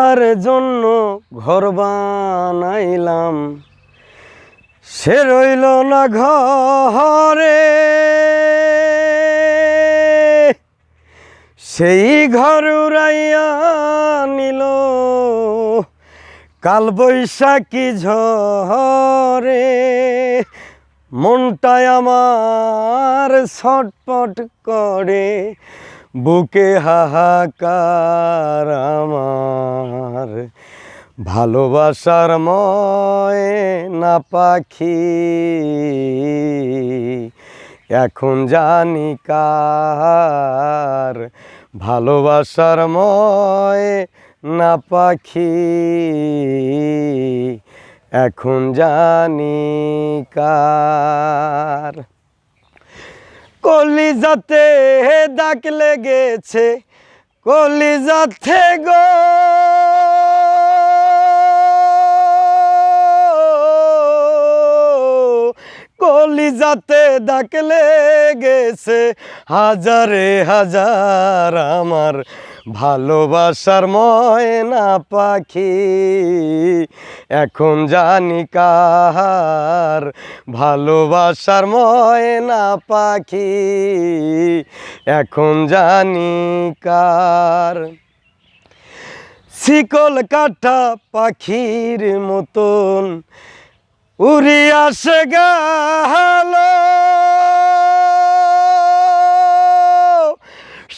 তার জন্য ঘর বানাইলাম। সে রইল না ঘরে। সেই ঘর উড়াইয়া নিল। কাল বৈশাখী ঝরে। মনটায় আমার ছটপট করে। বুকে হাহাকার আমার, ভালোবাসার না পাখি। এখন জানি কার, ভালোবাসার না পাখি। এখন জানি কার। কলিজাতে হে দাগ লেগেছে কলিজাতে গো। কলিজাতে দাগ লেগেছে হাজারে হাজার আমার ভালোবাসার ময়না পাখি, এখন জানি কার। ভালোবাসার ময়না পাখি, এখন জানি কার। শিকল কাটা পাখির মতন উড়ি আসে গেল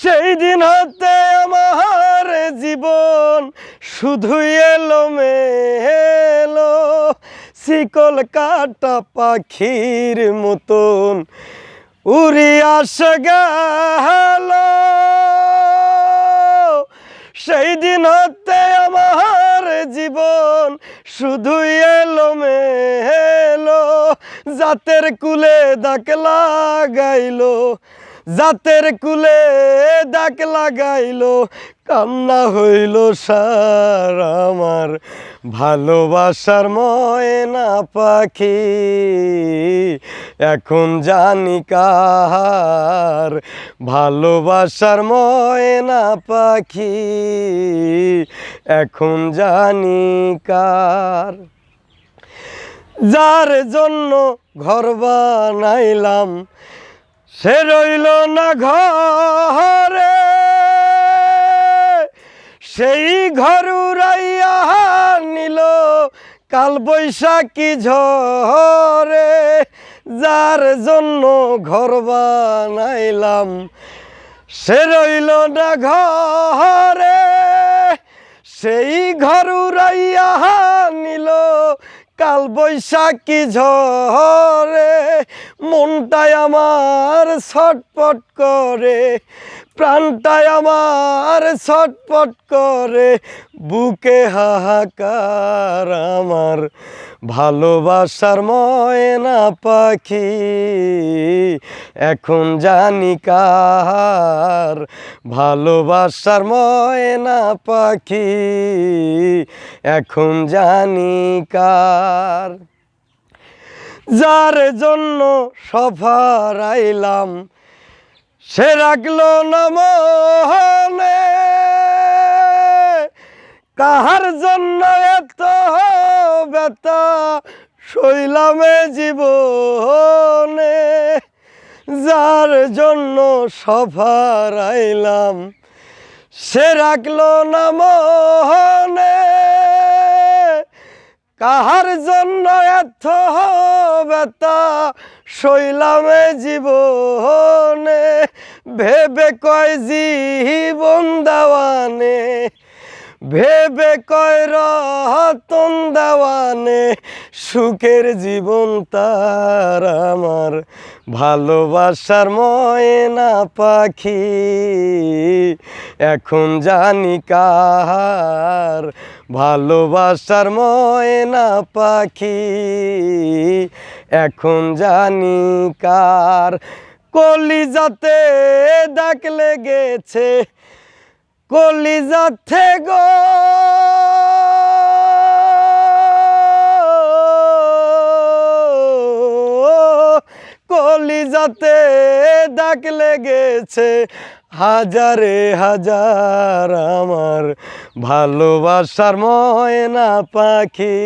সেই দিন হতে আমার জীবন শুধুই এলো মেলো। শিকল কাটা পাখির মতন উড়ি আসে গেল। সেই দিন হতে আমার জীবন শুধুই এলো মেলো। জাতের কুলে দাগ লাগাইলো। জাতের কুলে দাগ লাগাইল, কান্না হইল সার আমার। ভালোবাসার ময়না পাখি, এখন জানি কার। ভালোবাসার ময়না পাখি, এখন জানি কার। যার জন্য ঘর বানাইলাম সে রইল না ঘরে, সেই ঘর উড়াইয়া নিল কাল বৈশাখী ঝরে। যার জন্য ঘর বানাইলাম, সে রইল না ঘরে, সেই ঘর উড়াইয়া নিল কাল বৈশাখী ঝরে মনটায় আমার ছটপট করে প্রাণটায় আমার ছটপট করে। বুকে হাহাকার আমার ভালোবাসার ময়না পাখি, এখন জানি কার ভালোবাসার ময়না পাখি এখন জানি কার। যার জন্য সফার আইলাম, সে রাখল না মনে কাহার জন্য এত ব্যথা শৈলামে জীবনে। যার জন্য সফার আইলাম সে রাখল না মনে কাহার জন্য এত ব্যথা শৈলামে জীবনে। ভেবে কয় জীবন দেওয়ানে ভেবে কয় রতন দেওয়ানে, সুখের জীবন তার আমার। ভালোবাসার ময়না পাখি, এখন জানি কার ভালোবাসার ময়না পাখি, এখন জানি কার। কলিজাতে দাগ লেগেছে কলিজাতে থেকে কলিজাতে ডাক লেগেছে। হাজারে হাজার আমার ভালোবাসার ময়না পাখি।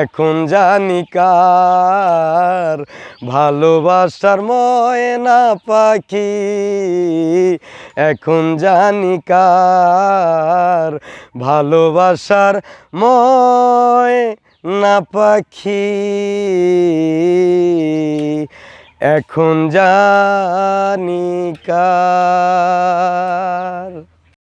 এখন জানি কার ভালোবাসার ময়না পাখি। এখন জানি কার ভালোবাসার ময়না পাখি। এখন জানি